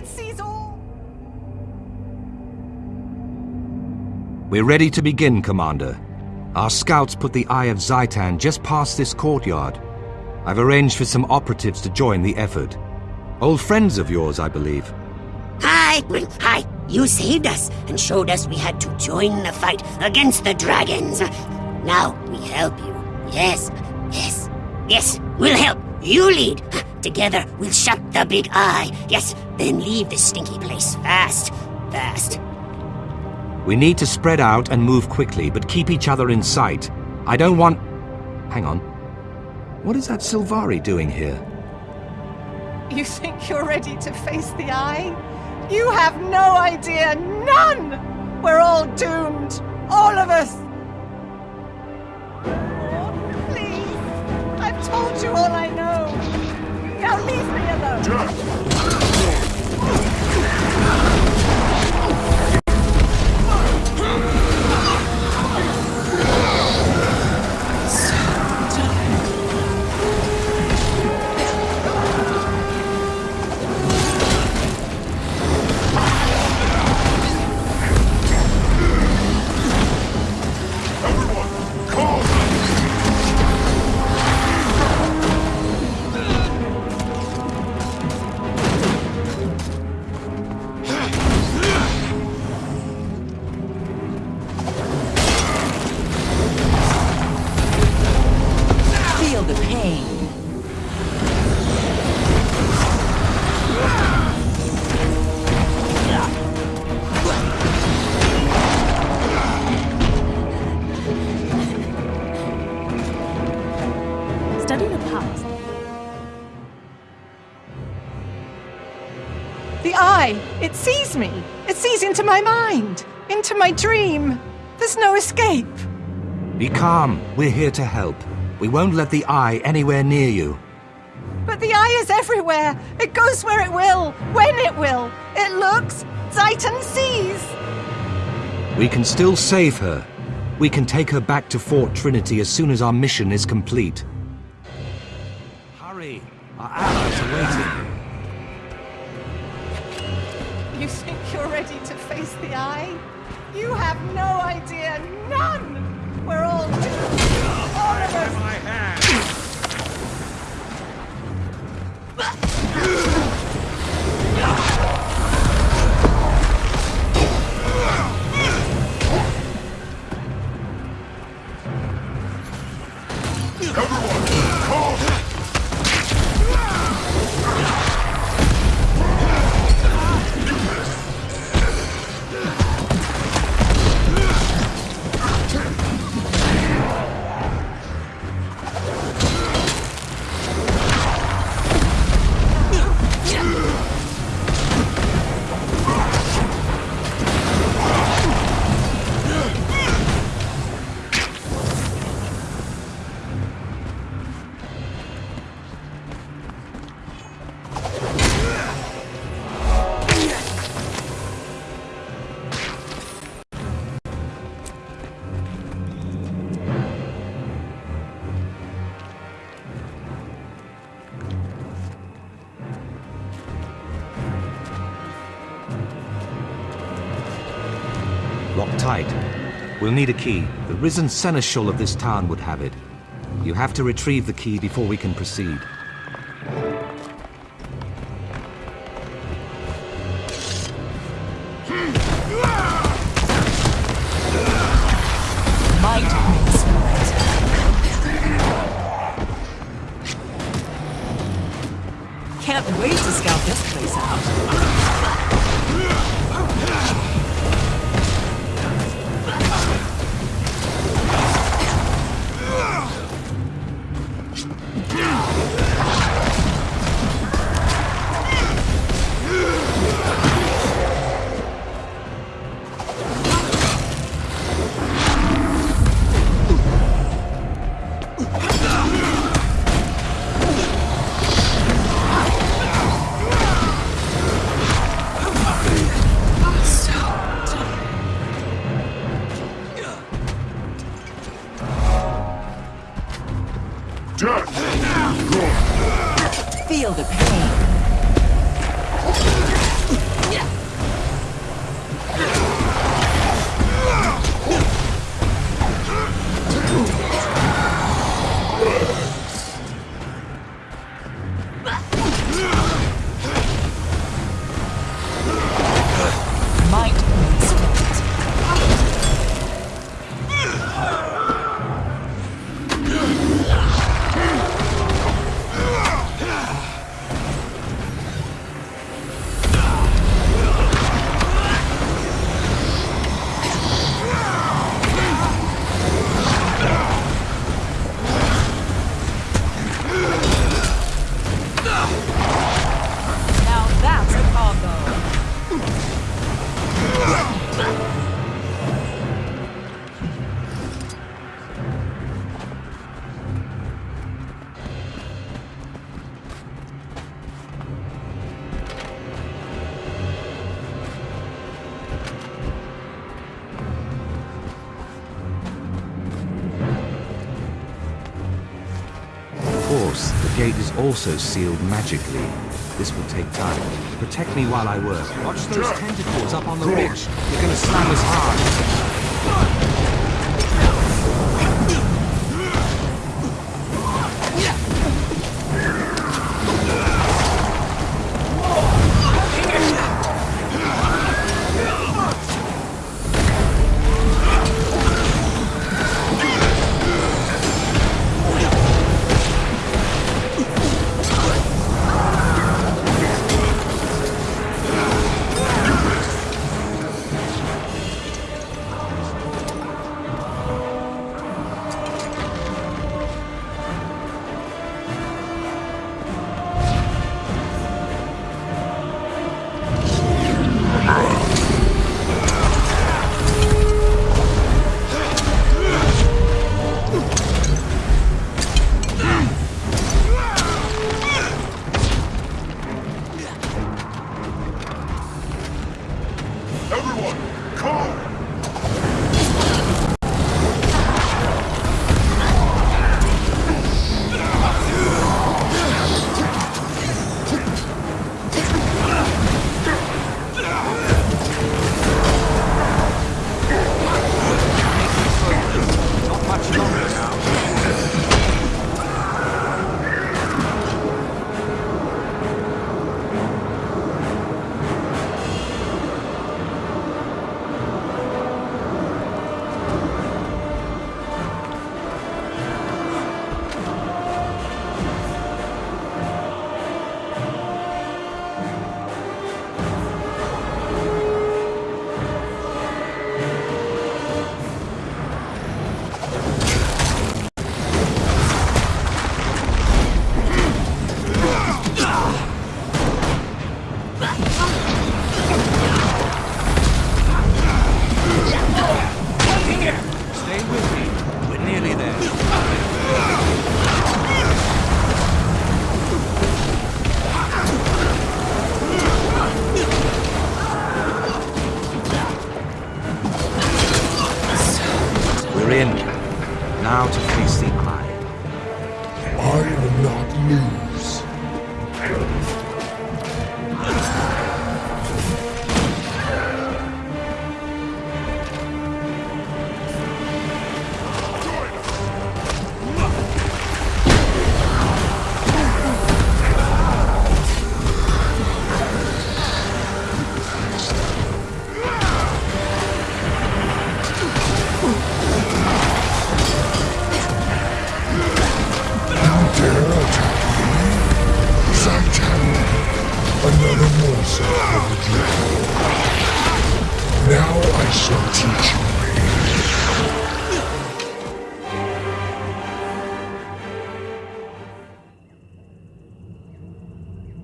Let's seize all! We're ready to begin, Commander. Our scouts put the Eye of Zhaitan just past this courtyard. I've arranged for some operatives to join the effort. Old friends of yours, I believe. Hi! Hi! You saved us and showed us we had to join the fight against the dragons. Now we help you. Yes, yes, yes, we'll help. You lead. Together we'll shut the big eye. Yes, then leave this stinky place fast, fast. We need to spread out and move quickly, but keep each other in sight. I don't want... Hang on. What is that Sylvari doing here? You think you're ready to face the eye? You have no idea, none! We're all doomed, all of us! Oh, please, I've told you all I know. Now leave me It sees me. It sees into my mind, into my dream. There's no escape. Be calm. We're here to help. We won't let the Eye anywhere near you. But the eye is everywhere. It goes where it will, when it will. It looks, Zhaitan sees. We can still save her. We can take her back to Fort Trinity as soon as our mission is complete. Hurry! Our allies are waiting. You think you're ready to face the eye? You have no idea, none! We're all doomed, all of us! Lock tight. We'll need a key. The risen seneschal of this town would have it. You have to retrieve the key before we can proceed. Feel the pain. Gate is also sealed magically. This will take time. Protect me while I work. Watch those tentacles up on the ridge. They're gonna slam us hard.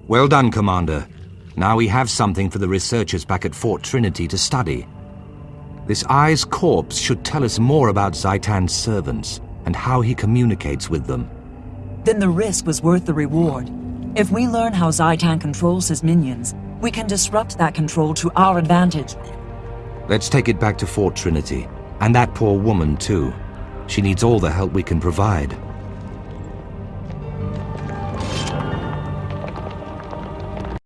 Well done, Commander. Now we have something for the researchers back at Fort Trinity to study. This Eye's corpse should tell us more about Zhaitan's servants and how he communicates with them. Then the risk was worth the reward. If we learn how Zhaitan controls his minions, we can disrupt that control to our advantage. Let's take it back to Fort Trinity. And that poor woman, too. She needs all the help we can provide.